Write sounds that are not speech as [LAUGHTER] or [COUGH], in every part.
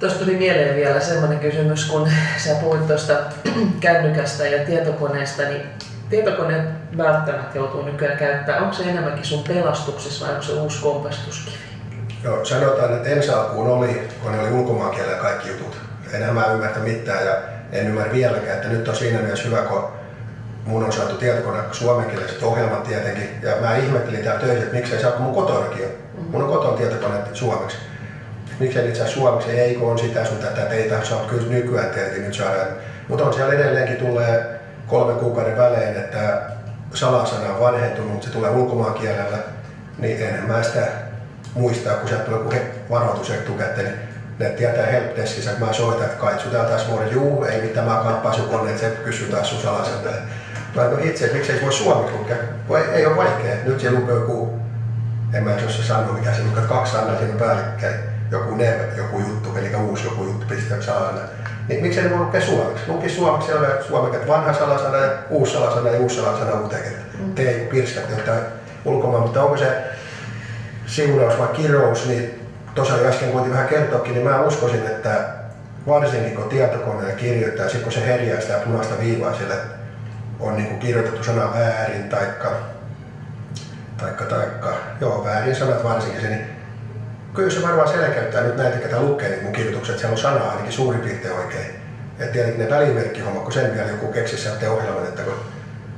Tuosta tuli mieleen vielä semmoinen kysymys, kun sä puhuit tuosta [CLEARS THROAT] kännykästä ja tietokoneesta, niin tietokoneet välttämättä joutuu nykyään käyttämään. Onko se enemmänkin sun pelastuksessa vai onko se uusi kompastuskivi? Joo, sanotaan, että ensi alkuun oli, kun ne oli ulkomaankielellä kaikki jutut. Enää mä ymmärtä mitään ja en ymmärrä vieläkään, että nyt on siinä mielessä hyvä, kun mun on saatu tietokone suomenkieliset ohjelmat tietenkin. Ja mä ihmettelin täällä töissä, että miksei saa, mun kotonakin on. Mun on kotona tietokone suomeksi. Miksei niitä saa suomeksi, ei kun on sitä sun tätä, että ei saa kyllä nykyään tietenkin nyt saada. Mutta on siellä edelleenkin tulee kolmen kuukauden välein, että salasana on vanhentunut, mutta se tulee ulkomaankielellä, niin enhän mä sitä muistaa, kun sieltä tulee joku varoitus etukäteen, niin ne tietää helpdeskissä, kun mä soitan, että kaitsu täällä taas vuoden, juu, ei mitään, mä kappaa sun kone, että se kysyy taas sun salasana. Mä no itse, miksei voi suomeksi lukea, voi, ei ole vaikea. Nyt se lukee joku, en mä jos se sanoo mikä se lukee, kaksi sanaa siinä päällekkäin, joku ne, joku juttu, eli uusi joku juttu, pistää salasana. Niin miksei ne voi lukea suomeksi? Luki suomeksi siellä suomeksi, että vanha salasana ja uusi salasana ja uusi salasana uuteen. Mm. Tee pirskat jotain ulkomaan, mutta onko se siunaus vai kirous, niin tuossa jo äsken kuitenkin vähän kertoakin, niin mä uskoisin, että varsinkin kun tietokoneella kirjoittaa, sitten kun se herjää sitä punaista viivaa siellä, on niin kuin kirjoitettu sana väärin, taikka, taikka, taikka, joo väärin sanat varsinkin niin kyllä se varmaan selkeyttää nyt näitä, ketä lukee niin mun kirjoitukset, siellä on sana ainakin suurin piirtein oikein. Ja tietenkin ne välimerkkihommat, kun sen vielä joku keksi sieltä ohjelman, että kun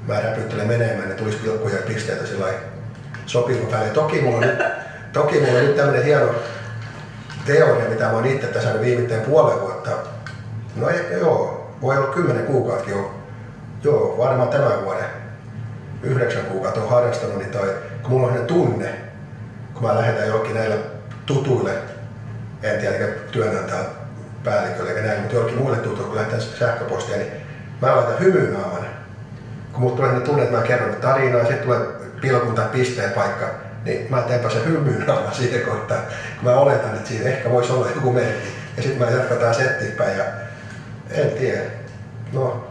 mä räpyttelen menemään, niin tulisi pilkkuja ja pisteitä sillä sopiva väliin. Toki mulla on nyt, toki mulla on nyt tämmöinen hieno teoria, mitä mä oon itse tässä viimeiseen puolen vuotta. No ehkä joo, voi olla kymmenen kuukauttakin jo. Joo, varmaan tämän vuoden. Yhdeksän kuukautta on harrastanut, niin toi, kun mulla on tunne, kun mä lähetän johonkin näille tutuille, en tiedä työnantajan päällikölle eikä näin, mutta jollekin muille tutuille, kun lähetän sähköpostia, niin mä laitan hymynaaman. Kun mulla tulee ne tunne, että mä kerron tarinaa, sitten tulee pilkun tai pisteen paikka, niin mä teenpä se hymynaama siihen kohtaan. Kun mä oletan, että siinä ehkä voisi olla joku merkki. Ja sitten mä jatketaan settiin päin ja en tiedä. No,